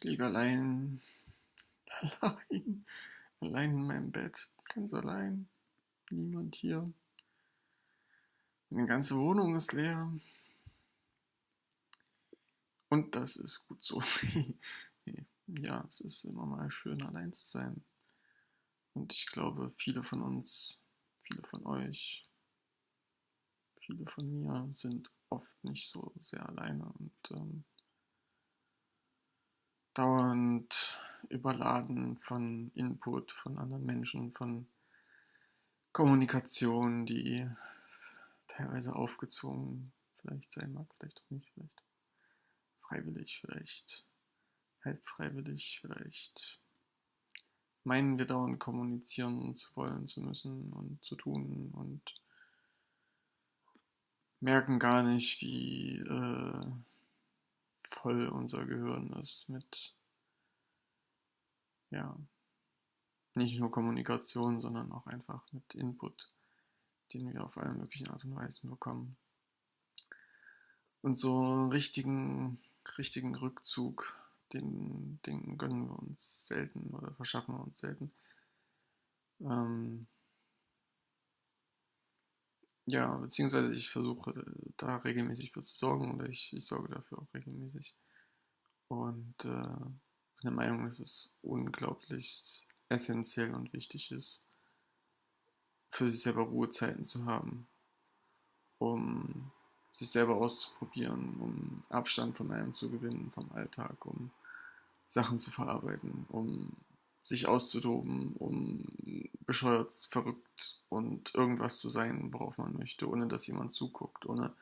Ich liege allein, allein, allein in meinem Bett, ganz allein, niemand hier. Meine ganze Wohnung ist leer. Und das ist gut so. ja, es ist immer mal schön, allein zu sein. Und ich glaube, viele von uns, viele von euch, viele von mir sind oft nicht so sehr alleine und ähm, dauernd überladen von Input von anderen Menschen, von Kommunikation, die teilweise aufgezwungen vielleicht sein mag, vielleicht auch nicht, vielleicht freiwillig, vielleicht halb freiwillig, vielleicht meinen wir dauernd kommunizieren zu wollen, zu müssen und zu tun und merken gar nicht, wie äh, voll unser Gehirn ist mit, ja, nicht nur Kommunikation, sondern auch einfach mit Input, den wir auf alle möglichen Art und Weisen bekommen. Und so einen richtigen, richtigen Rückzug, den, den gönnen wir uns selten oder verschaffen wir uns selten. Ähm, ja, beziehungsweise ich versuche da regelmäßig für zu sorgen oder ich, ich sorge dafür auch regelmäßig. Und äh, bin der Meinung, dass es unglaublich essentiell und wichtig ist, für sich selber Ruhezeiten zu haben, um sich selber auszuprobieren, um Abstand von einem zu gewinnen vom Alltag, um Sachen zu verarbeiten, um sich auszutoben, um bescheuert, verrückt und irgendwas zu sein, worauf man möchte, ohne dass jemand zuguckt, ohne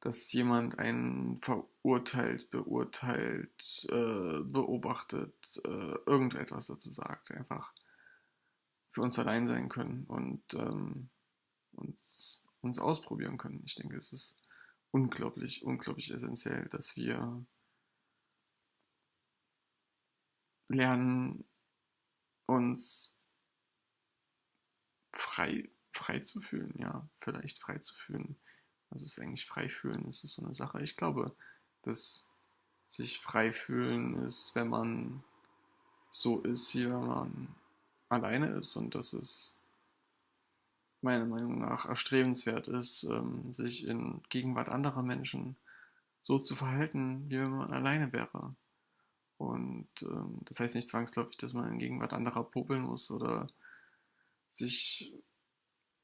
dass jemand einen verurteilt, beurteilt, äh, beobachtet, äh, irgendetwas dazu sagt. Einfach für uns allein sein können und ähm, uns, uns ausprobieren können. Ich denke, es ist unglaublich, unglaublich essentiell, dass wir lernen, uns frei, frei zu fühlen, ja, vielleicht frei zu fühlen. Was ist eigentlich frei fühlen? Das ist so eine Sache. Ich glaube, dass sich frei fühlen ist, wenn man so ist, wie wenn man alleine ist und dass es meiner Meinung nach erstrebenswert ist, ähm, sich in Gegenwart anderer Menschen so zu verhalten, wie wenn man alleine wäre. Und ähm, das heißt nicht zwangsläufig, dass man in Gegenwart anderer popeln muss oder sich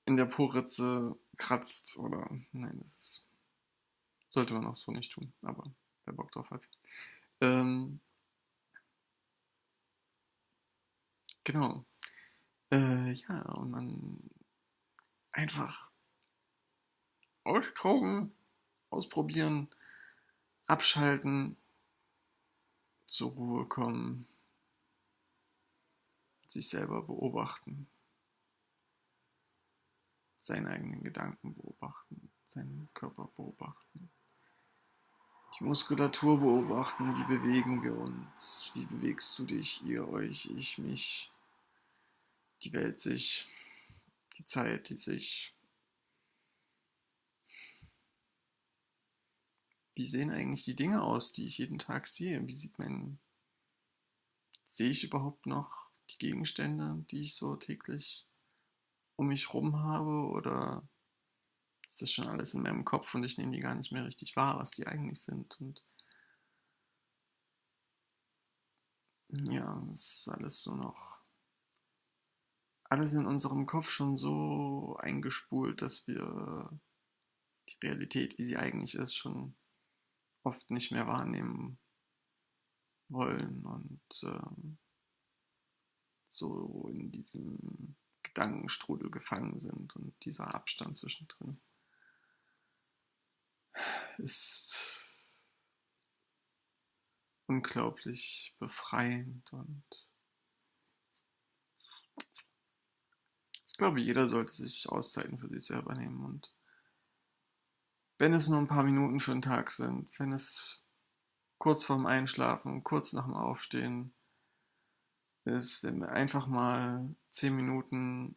in der Poritze kratzt oder nein, das sollte man auch so nicht tun, aber wer Bock drauf hat. Ähm, genau. Äh, ja, und man einfach austoben, ausprobieren, abschalten, zur Ruhe kommen, sich selber beobachten, seine eigenen Gedanken beobachten, seinen Körper beobachten, die Muskulatur beobachten, wie bewegen wir uns, wie bewegst du dich, ihr euch, ich mich, die Welt sich, die Zeit, die sich wie sehen eigentlich die Dinge aus, die ich jeden Tag sehe? Wie sieht mein, sehe ich überhaupt noch die Gegenstände, die ich so täglich um mich rum habe oder ist das schon alles in meinem Kopf und ich nehme die gar nicht mehr richtig wahr, was die eigentlich sind und ja, es ist alles so noch alles in unserem Kopf schon so eingespult, dass wir die Realität, wie sie eigentlich ist, schon oft nicht mehr wahrnehmen wollen und ähm, so in diesem Gedankenstrudel gefangen sind und dieser Abstand zwischendrin ist unglaublich befreiend und ich glaube, jeder sollte sich Auszeiten für sich selber nehmen und wenn es nur ein paar Minuten für den Tag sind, wenn es kurz vorm Einschlafen, kurz nach dem Aufstehen ist, wenn wir einfach mal zehn Minuten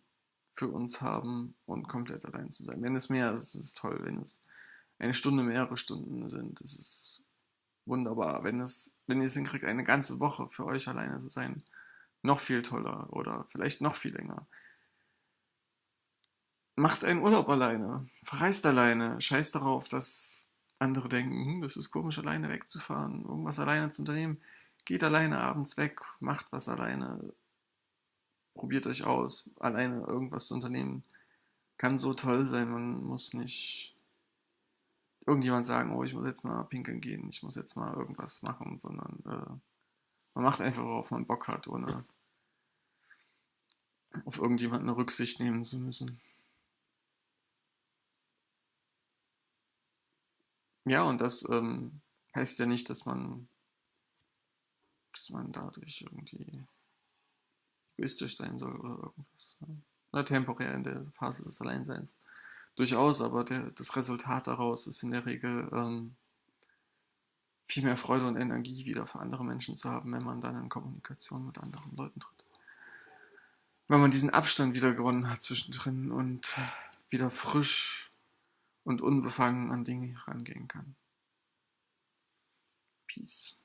für uns haben und komplett allein zu sein. Wenn es mehr ist, ist es toll. Wenn es eine Stunde, mehrere Stunden sind, ist es wunderbar. Wenn, es, wenn ihr es hinkriegt, eine ganze Woche für euch alleine zu sein, noch viel toller oder vielleicht noch viel länger. Macht einen Urlaub alleine, verreist alleine, scheißt darauf, dass andere denken, hm, das ist komisch, alleine wegzufahren, irgendwas alleine zu unternehmen. Geht alleine abends weg, macht was alleine, probiert euch aus, alleine irgendwas zu unternehmen. Kann so toll sein, man muss nicht irgendjemand sagen, oh, ich muss jetzt mal pinkeln gehen, ich muss jetzt mal irgendwas machen, sondern äh, man macht einfach, worauf man Bock hat, ohne auf irgendjemanden eine Rücksicht nehmen zu müssen. Ja, und das ähm, heißt ja nicht, dass man, dass man dadurch irgendwie egoistisch sein soll oder irgendwas. Na, temporär in der Phase des Alleinseins. Durchaus, aber der, das Resultat daraus ist in der Regel ähm, viel mehr Freude und Energie wieder für andere Menschen zu haben, wenn man dann in Kommunikation mit anderen Leuten tritt. Wenn man diesen Abstand wieder gewonnen hat zwischendrin und wieder frisch und unbefangen an Dinge herangehen kann. Peace.